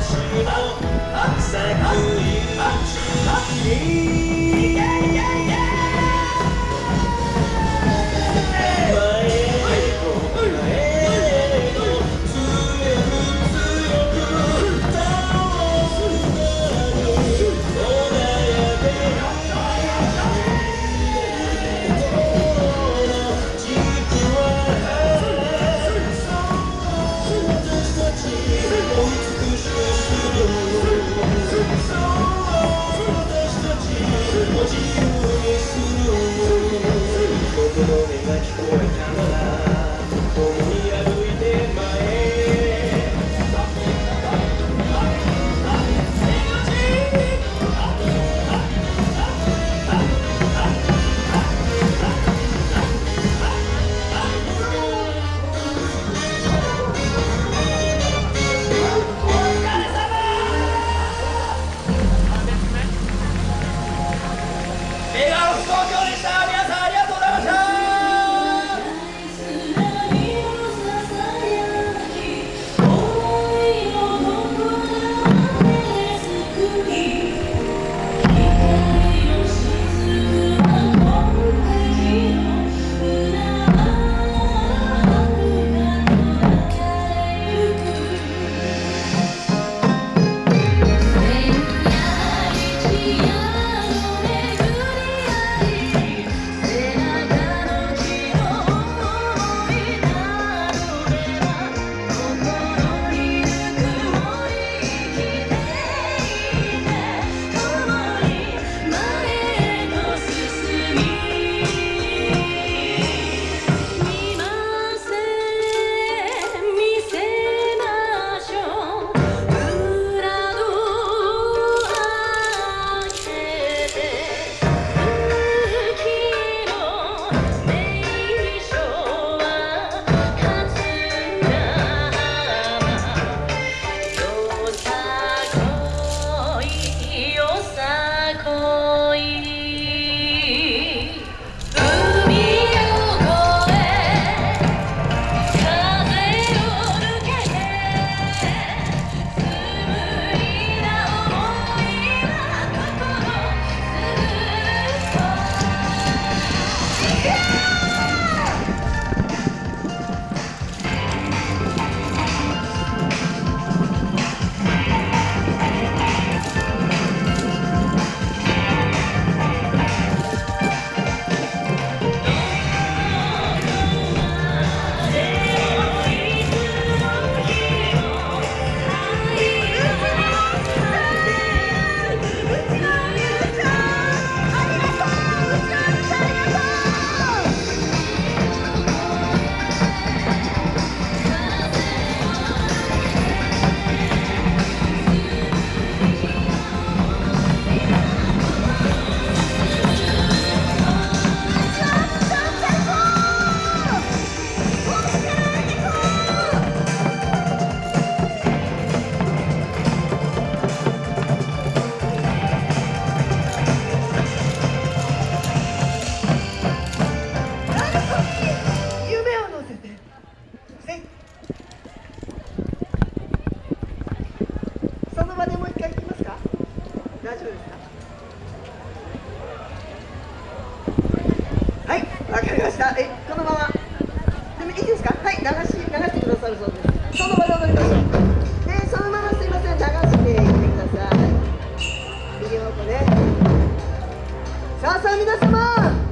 私の白菜食い Joga, joga! 大丈夫ですかはいわかりました。えこのまま。でもいいですか？はい流し流してくださるそうです。そのまで踊りましょう。でそのまますいません。流していってください。右方向ね。さあさあ皆様。